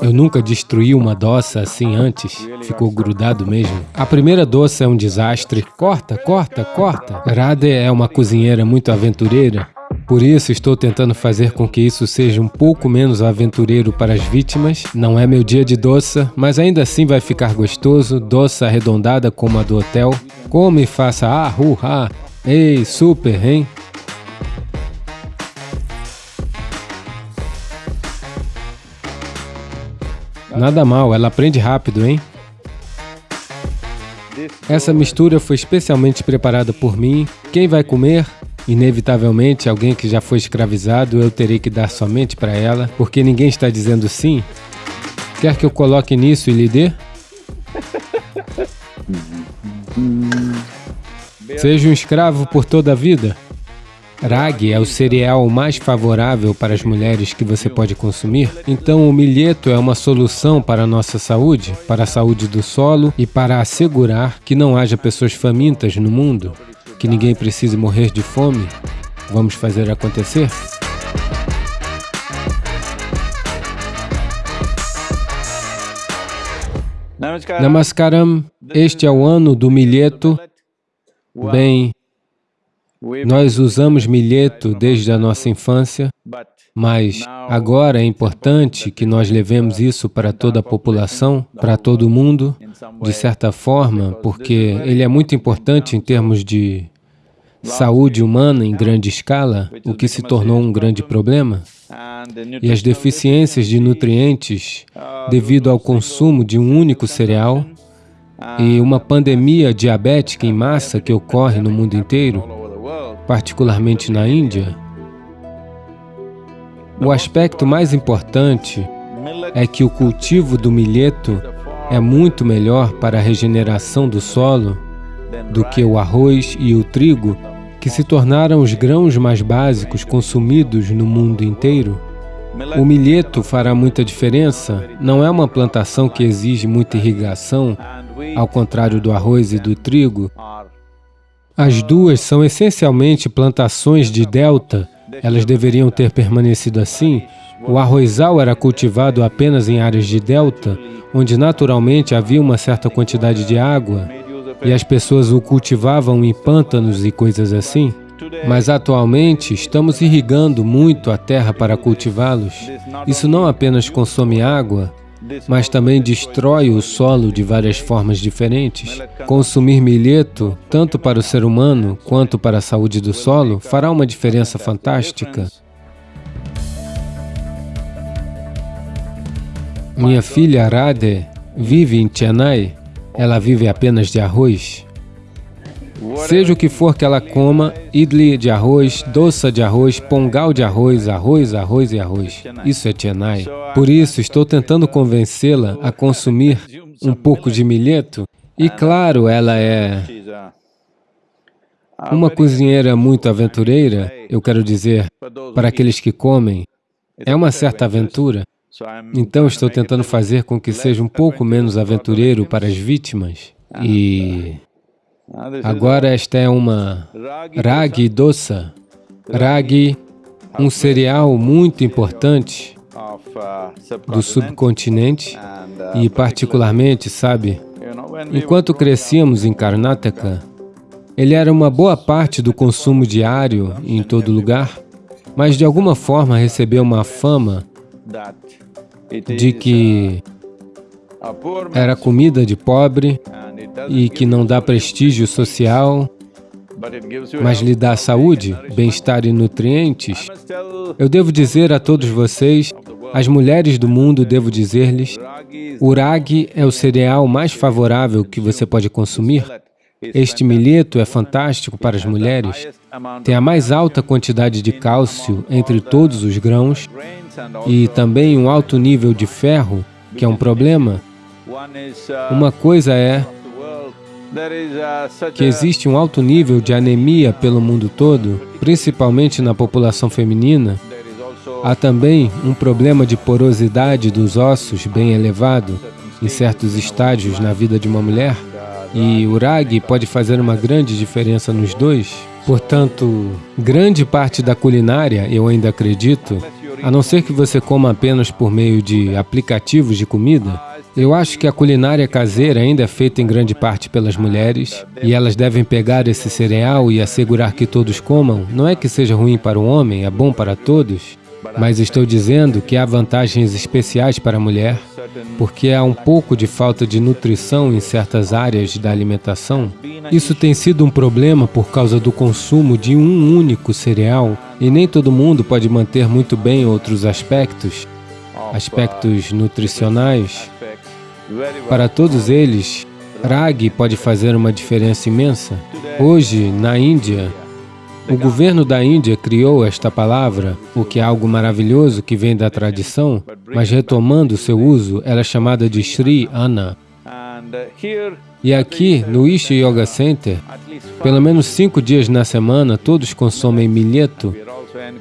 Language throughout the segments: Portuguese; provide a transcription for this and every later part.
Eu nunca destruí uma doça assim antes. Ficou grudado mesmo. A primeira doça é um desastre. Corta, corta, corta. Rade é uma cozinheira muito aventureira. Por isso, estou tentando fazer com que isso seja um pouco menos aventureiro para as vítimas. Não é meu dia de doça, mas ainda assim vai ficar gostoso, doça arredondada como a do hotel. Come e faça ah, uh. Ei, super, hein? Nada mal, ela aprende rápido, hein? Essa mistura foi especialmente preparada por mim. Quem vai comer? Inevitavelmente, alguém que já foi escravizado, eu terei que dar somente para ela, porque ninguém está dizendo sim. Quer que eu coloque nisso e lhe dê? Seja um escravo por toda a vida. Ragi é o cereal mais favorável para as mulheres que você pode consumir. Então, o milheto é uma solução para a nossa saúde, para a saúde do solo e para assegurar que não haja pessoas famintas no mundo, que ninguém precise morrer de fome. Vamos fazer acontecer? Namaskaram, este é o ano do milheto. Bem, nós usamos milheto desde a nossa infância, mas agora é importante que nós levemos isso para toda a população, para todo mundo, de certa forma, porque ele é muito importante em termos de saúde humana em grande escala, o que se tornou um grande problema, e as deficiências de nutrientes devido ao consumo de um único cereal e uma pandemia diabética em massa que ocorre no mundo inteiro, particularmente na Índia, o aspecto mais importante é que o cultivo do milheto é muito melhor para a regeneração do solo do que o arroz e o trigo, que se tornaram os grãos mais básicos consumidos no mundo inteiro. O milheto fará muita diferença, não é uma plantação que exige muita irrigação, ao contrário do arroz e do trigo, as duas são essencialmente plantações de delta, elas deveriam ter permanecido assim. O arrozal era cultivado apenas em áreas de delta, onde naturalmente havia uma certa quantidade de água, e as pessoas o cultivavam em pântanos e coisas assim. Mas atualmente estamos irrigando muito a terra para cultivá-los. Isso não apenas consome água, mas também destrói o solo de várias formas diferentes. Consumir milheto, tanto para o ser humano quanto para a saúde do solo, fará uma diferença fantástica. Minha filha Radhe vive em Chennai. Ela vive apenas de arroz. Seja o que for que ela coma, idli de arroz, doça de arroz, pongal de arroz, arroz, arroz e arroz. Isso é Chennai. Por isso, estou tentando convencê-la a consumir um pouco de milheto. E claro, ela é uma cozinheira muito aventureira, eu quero dizer, para aqueles que comem, é uma certa aventura. Então, estou tentando fazer com que seja um pouco menos aventureiro para as vítimas. E Agora esta é uma ragi dosa. Ragi, um cereal muito importante do subcontinente e particularmente, sabe, enquanto crescíamos em Karnataka, ele era uma boa parte do consumo diário em todo lugar, mas de alguma forma recebeu uma fama de que era comida de pobre e que não dá prestígio social, mas lhe dá saúde, bem-estar e nutrientes, eu devo dizer a todos vocês, as mulheres do mundo, devo dizer-lhes, o ragi é o cereal mais favorável que você pode consumir. Este milheto é fantástico para as mulheres, tem a mais alta quantidade de cálcio entre todos os grãos e também um alto nível de ferro, que é um problema. Uma coisa é que existe um alto nível de anemia pelo mundo todo, principalmente na população feminina, há também um problema de porosidade dos ossos bem elevado em certos estágios na vida de uma mulher, e o ragi pode fazer uma grande diferença nos dois. Portanto, grande parte da culinária, eu ainda acredito, a não ser que você coma apenas por meio de aplicativos de comida, eu acho que a culinária caseira ainda é feita em grande parte pelas mulheres e elas devem pegar esse cereal e assegurar que todos comam. Não é que seja ruim para o homem, é bom para todos, mas estou dizendo que há vantagens especiais para a mulher, porque há um pouco de falta de nutrição em certas áreas da alimentação. Isso tem sido um problema por causa do consumo de um único cereal, e nem todo mundo pode manter muito bem outros aspectos, aspectos nutricionais. Para todos eles, ragi pode fazer uma diferença imensa. Hoje, na Índia, o governo da Índia criou esta palavra, o que é algo maravilhoso que vem da tradição, mas retomando seu uso, ela é chamada de Sri Anna. E aqui, no Isha Yoga Center, pelo menos cinco dias na semana, todos consomem milheto.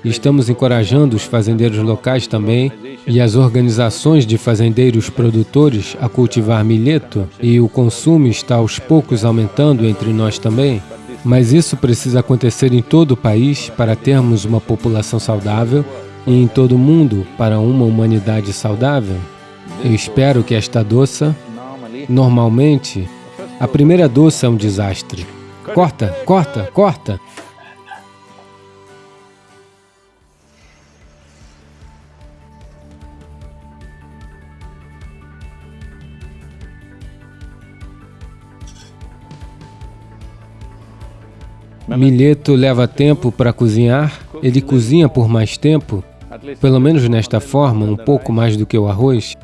Estamos encorajando os fazendeiros locais também e as organizações de fazendeiros produtores a cultivar milheto, e o consumo está aos poucos aumentando entre nós também. Mas isso precisa acontecer em todo o país para termos uma população saudável e em todo o mundo para uma humanidade saudável. Eu espero que esta doça, normalmente, a primeira doça é um desastre. Corta, corta, corta! Milheto leva tempo para cozinhar, ele cozinha por mais tempo, pelo menos nesta forma, um pouco mais do que o arroz,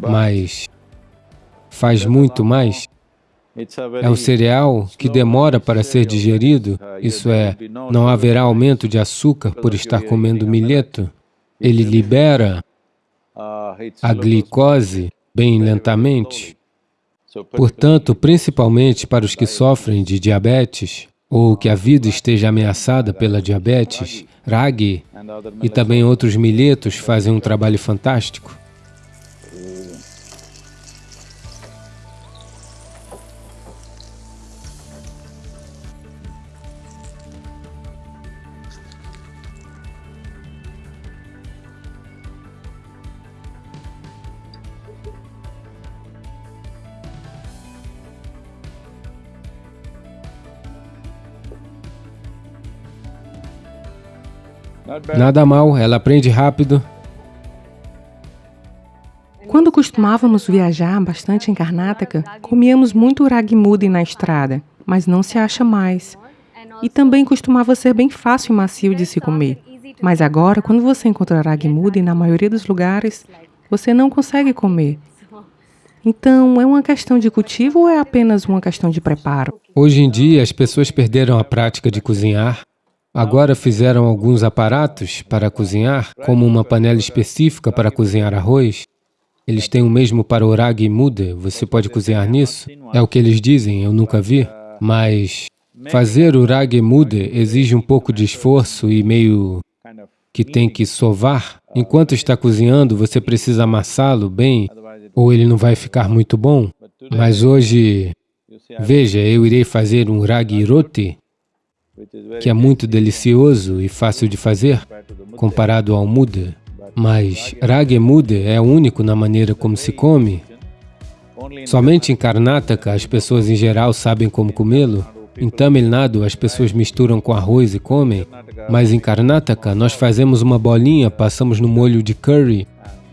mas faz muito mais. É um cereal que demora para ser digerido, isso é, não haverá aumento de açúcar por estar comendo milheto. Ele libera a glicose bem lentamente. Portanto, principalmente para os que sofrem de diabetes, ou que a vida esteja ameaçada pela diabetes, ragi e também outros milhetos fazem um trabalho fantástico. Nada mal, ela aprende rápido. Quando costumávamos viajar bastante em Karnataka, comíamos muito ragimudi na estrada, mas não se acha mais. E também costumava ser bem fácil e macio de se comer. Mas agora, quando você encontra ragimudi, na maioria dos lugares, você não consegue comer. Então, é uma questão de cultivo ou é apenas uma questão de preparo? Hoje em dia, as pessoas perderam a prática de cozinhar Agora fizeram alguns aparatos para cozinhar, como uma panela específica para cozinhar arroz. Eles têm o mesmo para o ragi mude, você pode cozinhar nisso? É o que eles dizem, eu nunca vi. Mas fazer o ragi mude exige um pouco de esforço e meio que tem que sovar. Enquanto está cozinhando, você precisa amassá-lo bem, ou ele não vai ficar muito bom. Mas hoje, veja, eu irei fazer um ragi roti, que é muito delicioso e fácil de fazer, comparado ao muda. Mas ragi muda é único na maneira como se come. Somente em Karnataka as pessoas em geral sabem como comê-lo. Em Tamil Nadu as pessoas misturam com arroz e comem, mas em Karnataka nós fazemos uma bolinha, passamos no molho de curry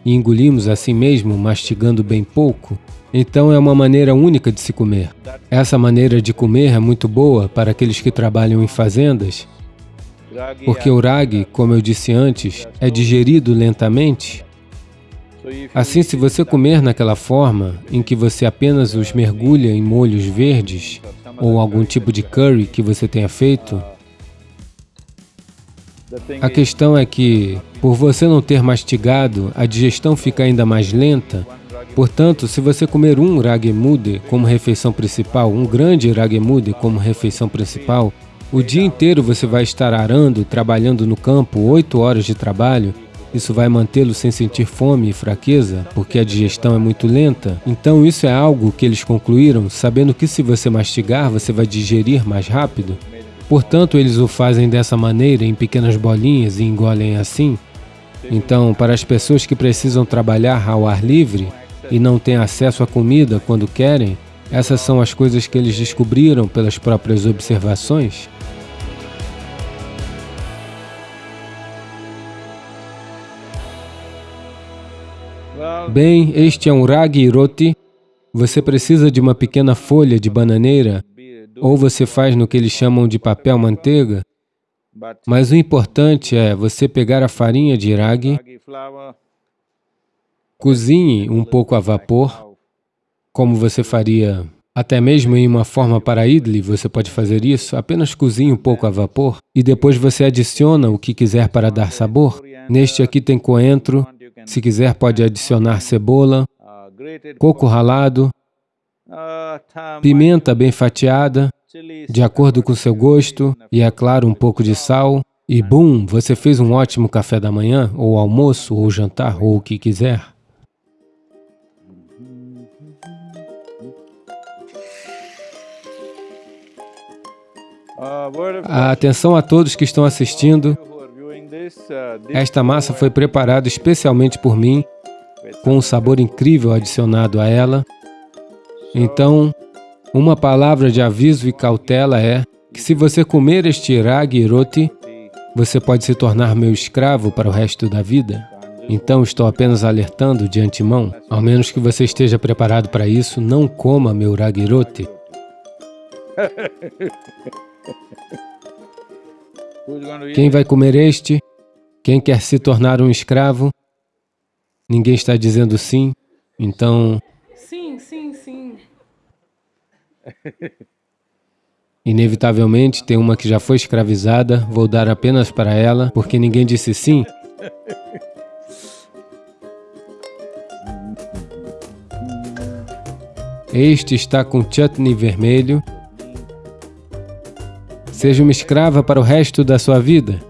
e engolimos assim mesmo, mastigando bem pouco. Então é uma maneira única de se comer. Essa maneira de comer é muito boa para aqueles que trabalham em fazendas, porque o ragi, como eu disse antes, é digerido lentamente. Assim, se você comer naquela forma, em que você apenas os mergulha em molhos verdes, ou algum tipo de curry que você tenha feito, a questão é que, por você não ter mastigado, a digestão fica ainda mais lenta Portanto, se você comer um ragemude como refeição principal, um grande ragemude como refeição principal, o dia inteiro você vai estar arando, trabalhando no campo, oito horas de trabalho, isso vai mantê-lo sem sentir fome e fraqueza, porque a digestão é muito lenta. Então isso é algo que eles concluíram, sabendo que se você mastigar, você vai digerir mais rápido. Portanto, eles o fazem dessa maneira, em pequenas bolinhas e engolem assim, Então, para as pessoas que precisam trabalhar ao ar livre e não têm acesso à comida quando querem, essas são as coisas que eles descobriram pelas próprias observações. Bem, este é um ragi roti. Você precisa de uma pequena folha de bananeira, ou você faz no que eles chamam de papel manteiga, mas o importante é você pegar a farinha de ragi, cozinhe um pouco a vapor, como você faria até mesmo em uma forma para idli, você pode fazer isso, apenas cozinhe um pouco a vapor e depois você adiciona o que quiser para dar sabor. Neste aqui tem coentro, se quiser pode adicionar cebola, coco ralado, pimenta bem fatiada, de acordo com seu gosto, e é claro, um pouco de sal, e bum, você fez um ótimo café da manhã, ou almoço, ou jantar, ou o que quiser. A atenção a todos que estão assistindo. Esta massa foi preparada especialmente por mim, com um sabor incrível adicionado a ela. Então, uma palavra de aviso e cautela é que se você comer este ragi roti, você pode se tornar meu escravo para o resto da vida. Então, estou apenas alertando de antemão, ao menos que você esteja preparado para isso, não coma meu ragi roti. Quem vai comer este? Quem quer se tornar um escravo? Ninguém está dizendo sim, então Inevitavelmente, tem uma que já foi escravizada, vou dar apenas para ela, porque ninguém disse sim. Este está com chutney vermelho. Seja uma escrava para o resto da sua vida.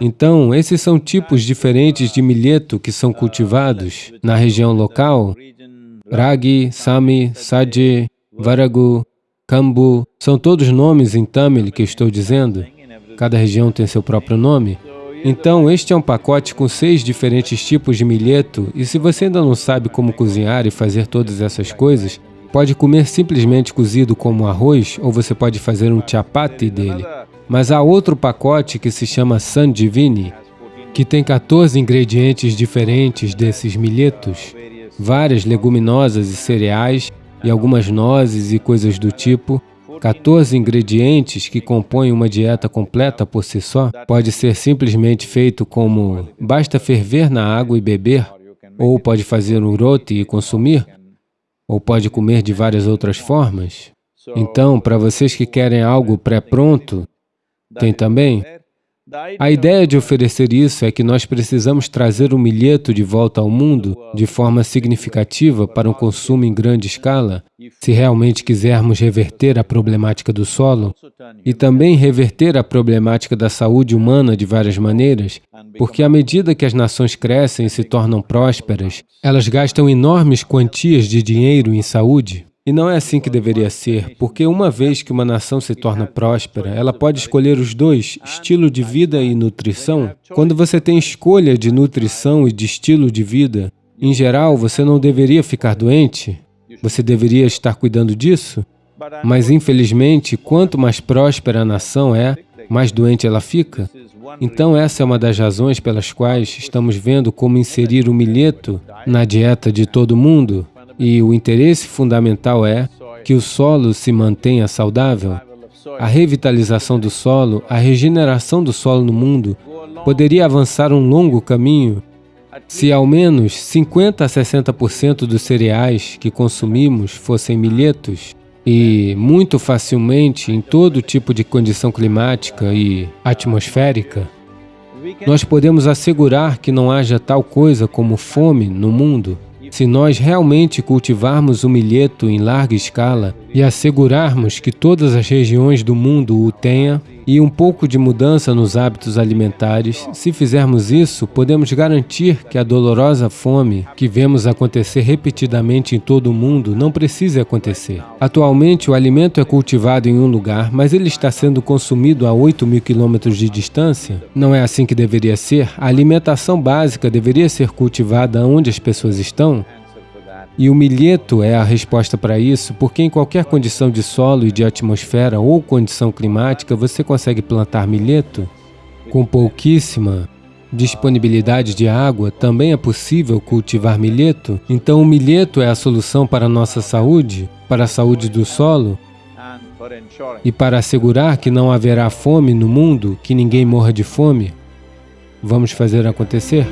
Então, esses são tipos diferentes de milheto que são cultivados na região local Ragi, Sami, Saji, Varagu, Kambu, são todos nomes em Tamil que estou dizendo. Cada região tem seu próprio nome. Então, este é um pacote com seis diferentes tipos de milheto e se você ainda não sabe como cozinhar e fazer todas essas coisas, pode comer simplesmente cozido como arroz ou você pode fazer um chapati dele. Mas há outro pacote que se chama Sandivini, que tem 14 ingredientes diferentes desses milhetos várias leguminosas e cereais e algumas nozes e coisas do tipo, 14 ingredientes que compõem uma dieta completa por si só, pode ser simplesmente feito como basta ferver na água e beber, ou pode fazer um roti e consumir, ou pode comer de várias outras formas. Então, para vocês que querem algo pré-pronto, tem também a ideia de oferecer isso é que nós precisamos trazer o milheto de volta ao mundo de forma significativa para um consumo em grande escala, se realmente quisermos reverter a problemática do solo e também reverter a problemática da saúde humana de várias maneiras, porque à medida que as nações crescem e se tornam prósperas, elas gastam enormes quantias de dinheiro em saúde. E não é assim que deveria ser, porque uma vez que uma nação se torna próspera, ela pode escolher os dois, estilo de vida e nutrição. Quando você tem escolha de nutrição e de estilo de vida, em geral, você não deveria ficar doente, você deveria estar cuidando disso. Mas, infelizmente, quanto mais próspera a nação é, mais doente ela fica. Então, essa é uma das razões pelas quais estamos vendo como inserir o milheto na dieta de todo mundo. E o interesse fundamental é que o solo se mantenha saudável. A revitalização do solo, a regeneração do solo no mundo poderia avançar um longo caminho se ao menos 50 a 60% dos cereais que consumimos fossem milhetos e muito facilmente em todo tipo de condição climática e atmosférica, nós podemos assegurar que não haja tal coisa como fome no mundo Se nós realmente cultivarmos o milheto em larga escala e assegurarmos que todas as regiões do mundo o tenham, e um pouco de mudança nos hábitos alimentares, se fizermos isso, podemos garantir que a dolorosa fome que vemos acontecer repetidamente em todo o mundo não precise acontecer. Atualmente, o alimento é cultivado em um lugar, mas ele está sendo consumido a 8 mil quilômetros de distância? Não é assim que deveria ser? A alimentação básica deveria ser cultivada onde as pessoas estão? E o milheto é a resposta para isso, porque em qualquer condição de solo e de atmosfera ou condição climática, você consegue plantar milheto. Com pouquíssima disponibilidade de água, também é possível cultivar milheto. Então o milheto é a solução para a nossa saúde, para a saúde do solo, e para assegurar que não haverá fome no mundo, que ninguém morra de fome. Vamos fazer acontecer?